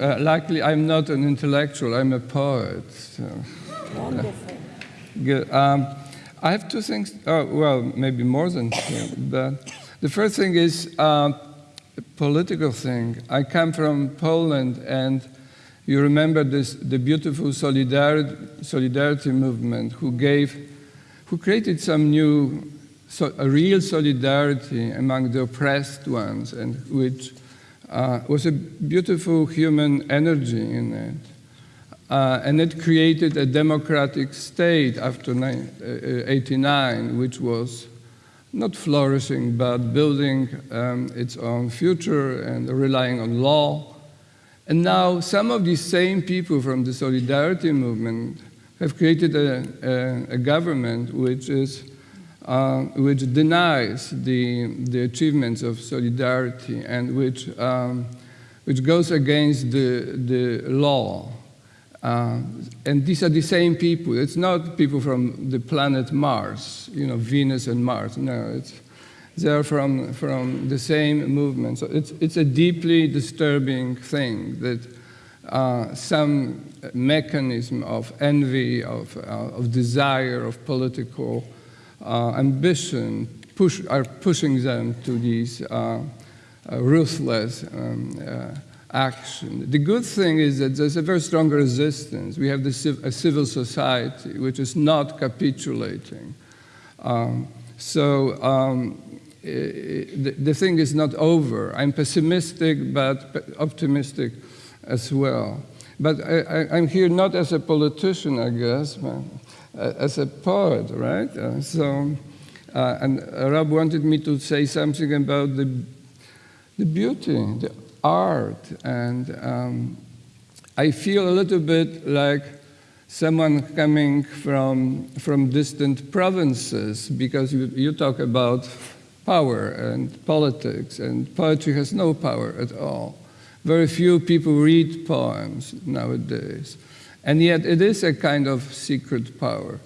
Uh, luckily, I'm not an intellectual, I'm a poet. So. Wonderful. Good. Um, I have two things, oh, well, maybe more than two, but the first thing is uh, a political thing. I come from Poland, and you remember this, the beautiful solidarity, solidarity movement who gave, who created some new, so, a real solidarity among the oppressed ones, and which uh, was a beautiful human energy in it. Uh, and it created a democratic state after 89, uh, which was not flourishing, but building um, its own future and relying on law. And now some of these same people from the Solidarity movement have created a, a, a government which is uh, which denies the, the achievements of solidarity and which, um, which goes against the, the law. Uh, and these are the same people. It's not people from the planet Mars, you know, Venus and Mars. No, it's, they're from, from the same movement. So it's, it's a deeply disturbing thing that uh, some mechanism of envy, of, uh, of desire, of political ambition push, are pushing them to these uh, uh, ruthless um, action. The good thing is that there's a very strong resistance. We have a civil society which is not capitulating. Um, so um, the, the, thing is not over. I'm pessimistic, but optimistic as well. But I, am here not as a politician, I guess, but uh, as a poet, right? Uh, so, uh, and Rob wanted me to say something about the, the beauty, the art, and um, I feel a little bit like someone coming from, from distant provinces because you, you talk about power and politics, and poetry has no power at all. Very few people read poems nowadays. And yet it is a kind of secret power.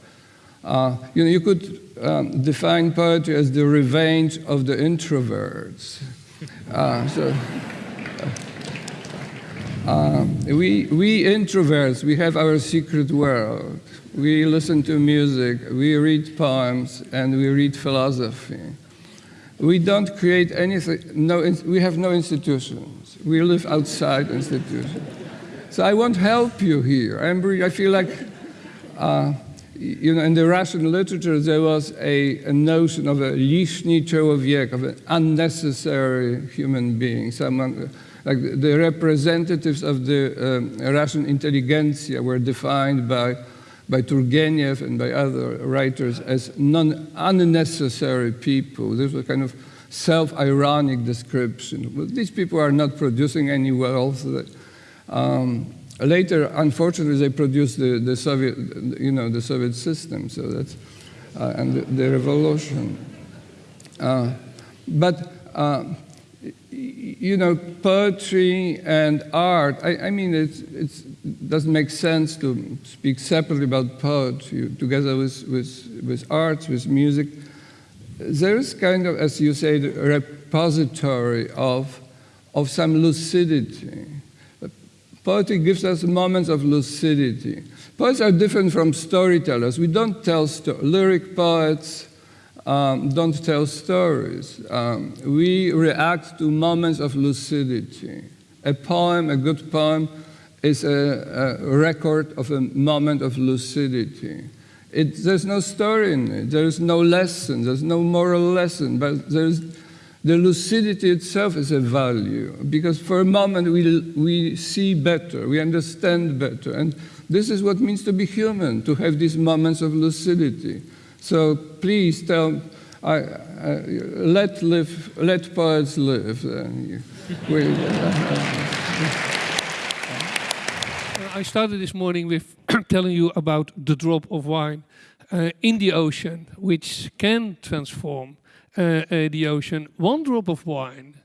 Uh, you know, you could um, define poetry as the revenge of the introverts. Uh, so, uh, we, we introverts, we have our secret world. We listen to music, we read poems, and we read philosophy. We don't create anything, no, we have no institutions. We live outside institutions. So I won't help you here. I'm, I feel like, uh, you know, in the Russian literature, there was a, a notion of a lishny человек, of an unnecessary human being, someone, like the representatives of the um, Russian intelligentsia were defined by, by Turgenev and by other writers as non unnecessary people. This was kind of self-ironic description. Well, these people are not producing any wealth. Um, later, unfortunately, they produced the, the, Soviet, you know, the Soviet system, so that's, uh, and the, the revolution. Uh, but, uh, you know, poetry and art, I, I mean, it doesn't make sense to speak separately about poetry together with, with, with arts, with music. There is kind of, as you say, a repository of, of some lucidity Poetry gives us moments of lucidity. Poets are different from storytellers. We don't tell stories. Lyric poets um, don't tell stories. Um, we react to moments of lucidity. A poem, a good poem, is a, a record of a moment of lucidity. It, there's no story in it. There's no lesson. There's no moral lesson. But there's the lucidity itself is a value because for a moment we, we see better, we understand better. And this is what means to be human, to have these moments of lucidity. So please tell, I, uh, let, live, let poets live. I started this morning with telling you about the drop of wine uh, in the ocean, which can transform uh, uh, the ocean. One drop of wine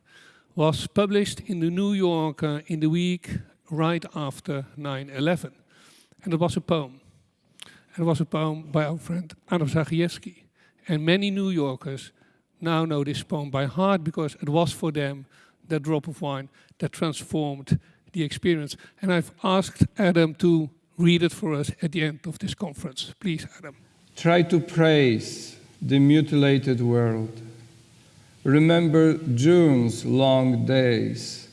was published in the New Yorker in the week right after 9-11. And it was a poem. And it was a poem by our friend Adam Zagajewski. And many New Yorkers now know this poem by heart because it was for them that drop of wine that transformed the experience. And I've asked Adam to read it for us at the end of this conference. Please, Adam. Try to praise the mutilated world. Remember June's long days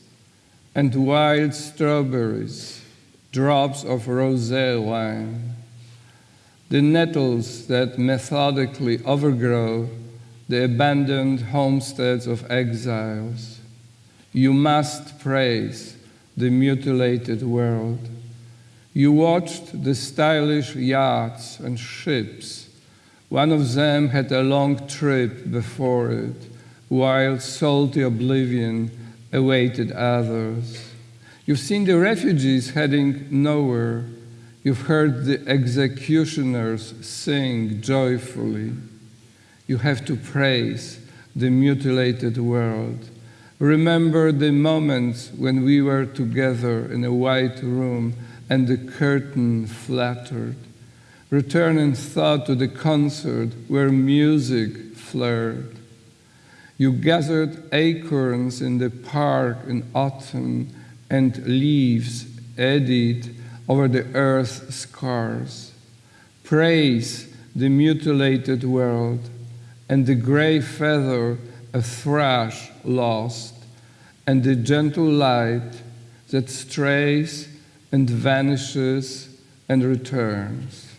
and wild strawberries, drops of rosé wine, the nettles that methodically overgrow the abandoned homesteads of exiles. You must praise the mutilated world. You watched the stylish yachts and ships. One of them had a long trip before it, while salty oblivion awaited others. You've seen the refugees heading nowhere. You've heard the executioners sing joyfully. You have to praise the mutilated world. Remember the moments when we were together in a white room and the curtain flattered. Return in thought to the concert where music flared. You gathered acorns in the park in autumn and leaves eddied over the earth's scars. Praise the mutilated world and the gray feather a thrush lost, and the gentle light that strays and vanishes and returns.